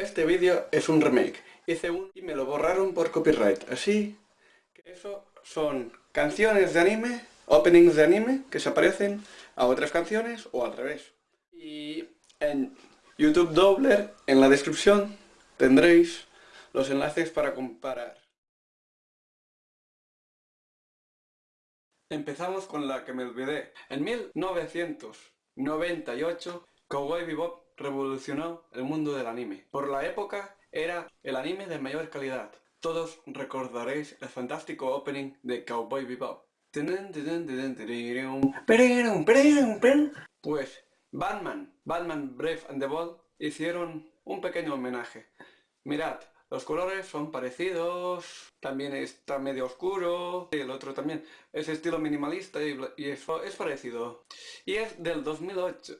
Este vídeo es un remake. Hice un y me lo borraron por copyright. Así que eso son canciones de anime, openings de anime, que se aparecen a otras canciones o al revés. Y en YouTube Doubler, en la descripción, tendréis los enlaces para comparar. Empezamos con la que me olvidé. En 1998, Cowboy Bebop revolucionó el mundo del anime. Por la época era el anime de mayor calidad. Todos recordaréis el fantástico opening de Cowboy Bebop. Pues Batman, Batman Brave and the Bold hicieron un pequeño homenaje. Mirad, los colores son parecidos, también está medio oscuro, y el otro también es estilo minimalista y, es, es parecido. Y es del 2008,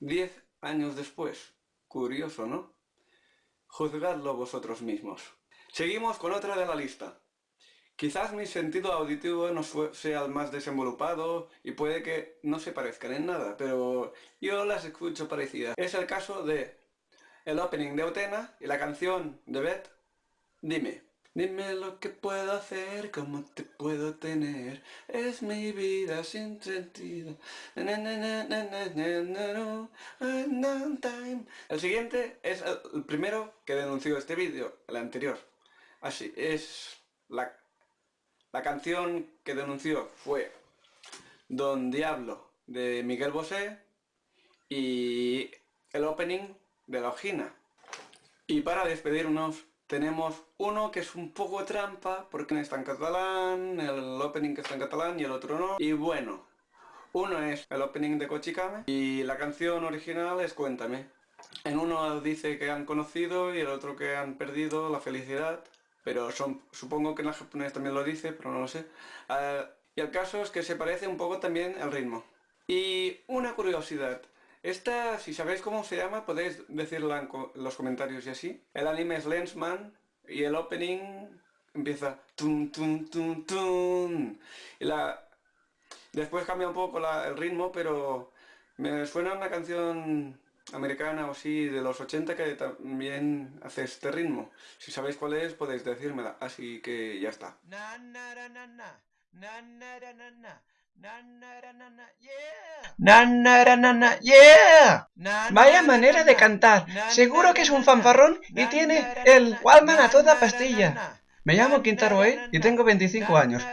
10 años después. Curioso, ¿no? Juzgadlo vosotros mismos. Seguimos con otra de la lista. Quizás mi sentido auditivo no sea el más desenvolupado y puede que no se parezcan en nada, pero yo las escucho parecidas. Es el caso de el opening de Utena y la canción de Beth, Dime. Dime lo que puedo hacer, cómo te puedo tener, es mi vida sin sentido. El siguiente es el primero que denunció este vídeo, el anterior. Así, es la, la canción que denunció fue Don Diablo de Miguel Bosé y el opening de la ojina. Y para despedirnos tenemos uno que es un poco trampa porque está en catalán, el opening está en catalán y el otro no. Y bueno, uno es el opening de Kochikame y la canción original es Cuéntame. En uno dice que han conocido y el otro que han perdido la felicidad, pero son, supongo que en la japonés también lo dice, pero no lo sé. Ah, y el caso es que se parece un poco también el ritmo. Y una curiosidad, esta, si sabéis cómo se llama, podéis decirla en, los comentarios y así. El anime es Lensman y el opening empieza tum tum tum tum. Y la... Después cambia un poco el ritmo, pero me suena una canción americana o así de los 80 que también hace este ritmo. Si sabéis cuál es, podéis decírmela. Así que ya está. Vaya manera de cantar. Seguro que es un fanfarrón y tiene el Walman a toda pastilla. Me llamo Quintaro E y tengo 25 años.